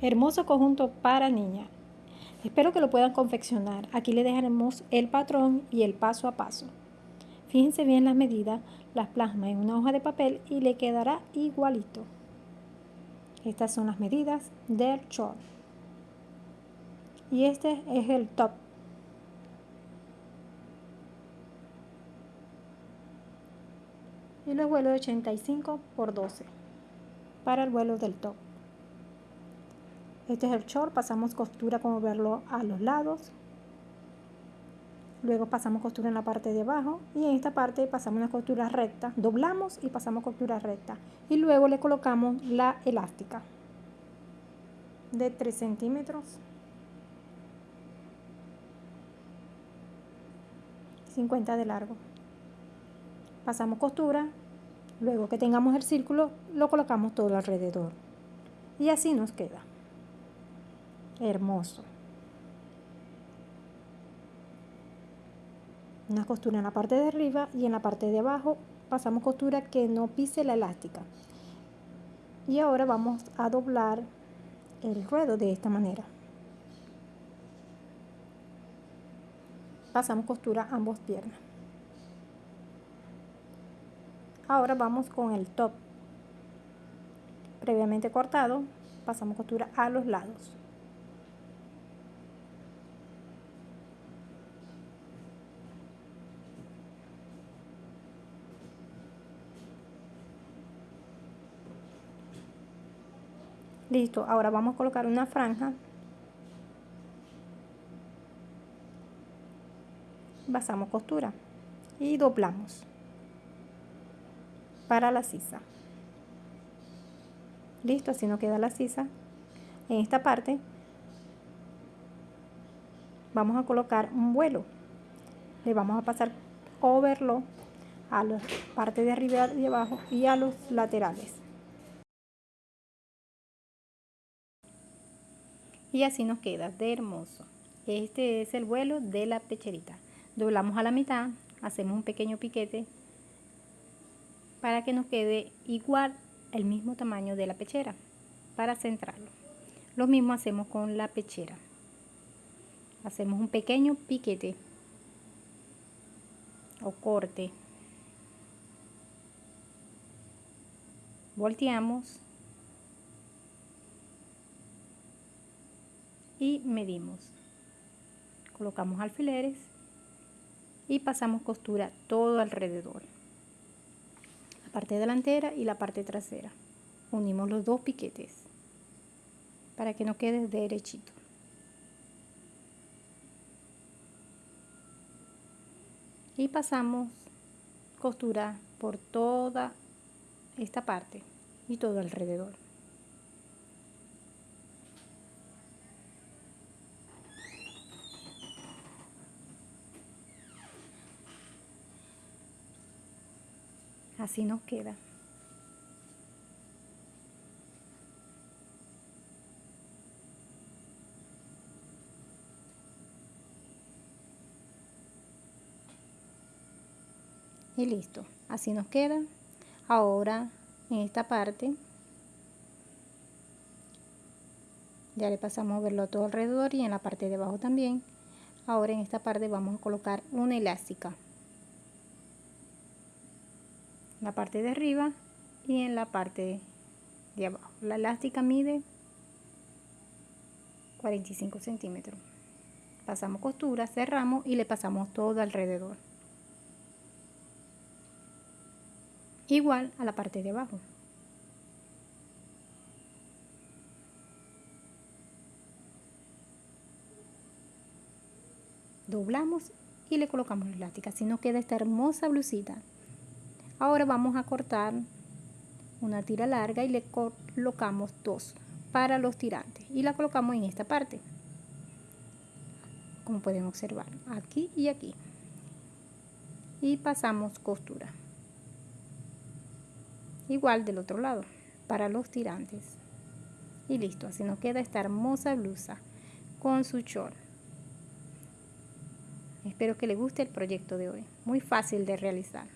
Hermoso conjunto para niña. Espero que lo puedan confeccionar. Aquí le dejaremos el patrón y el paso a paso. Fíjense bien las medidas, las plasma en una hoja de papel y le quedará igualito. Estas son las medidas del short. Y este es el top. Y los vuelos de 85 por 12 para el vuelo del top. Este es el short, pasamos costura como verlo a los lados. Luego pasamos costura en la parte de abajo y en esta parte pasamos una costura recta, doblamos y pasamos costura recta. Y luego le colocamos la elástica de 3 centímetros. 50 de largo. Pasamos costura, luego que tengamos el círculo lo colocamos todo alrededor. Y así nos queda hermoso. Una costura en la parte de arriba y en la parte de abajo pasamos costura que no pise la elástica. Y ahora vamos a doblar el ruedo de esta manera. Pasamos costura ambos piernas. Ahora vamos con el top previamente cortado, pasamos costura a los lados. Listo, ahora vamos a colocar una franja. Pasamos costura y doblamos para la sisa. Listo, así nos queda la sisa. En esta parte vamos a colocar un vuelo. Le vamos a pasar overlock a la parte de arriba y abajo y a los laterales. Y así nos queda de hermoso. Este es el vuelo de la pecherita. Doblamos a la mitad hacemos un pequeño piquete para que nos quede igual el mismo tamaño de la pechera para centrarlo. Lo mismo hacemos con la pechera. Hacemos un pequeño piquete o corte. Volteamos y medimos. Colocamos alfileres y pasamos costura todo alrededor. La parte delantera y la parte trasera. Unimos los dos piquetes para que no quede derechito. Y pasamos costura por toda esta parte y todo alrededor. Así nos queda. Y listo, así nos queda. Ahora en esta parte ya le pasamos a verlo todo alrededor y en la parte de abajo también. Ahora en esta parte vamos a colocar una elástica la parte de arriba y en la parte de abajo. La elástica mide 45 centímetros. Pasamos costura, cerramos y le pasamos todo alrededor. Igual a la parte de abajo. Doblamos y le colocamos la elástica. Así nos queda esta hermosa blusita. Ahora vamos a cortar una tira larga y le colocamos dos para los tirantes y la colocamos en esta parte. Como pueden observar aquí y aquí. Y pasamos costura. Igual del otro lado para los tirantes. Y listo así nos queda esta hermosa blusa con su short espero que le guste el proyecto de hoy. Muy fácil de realizar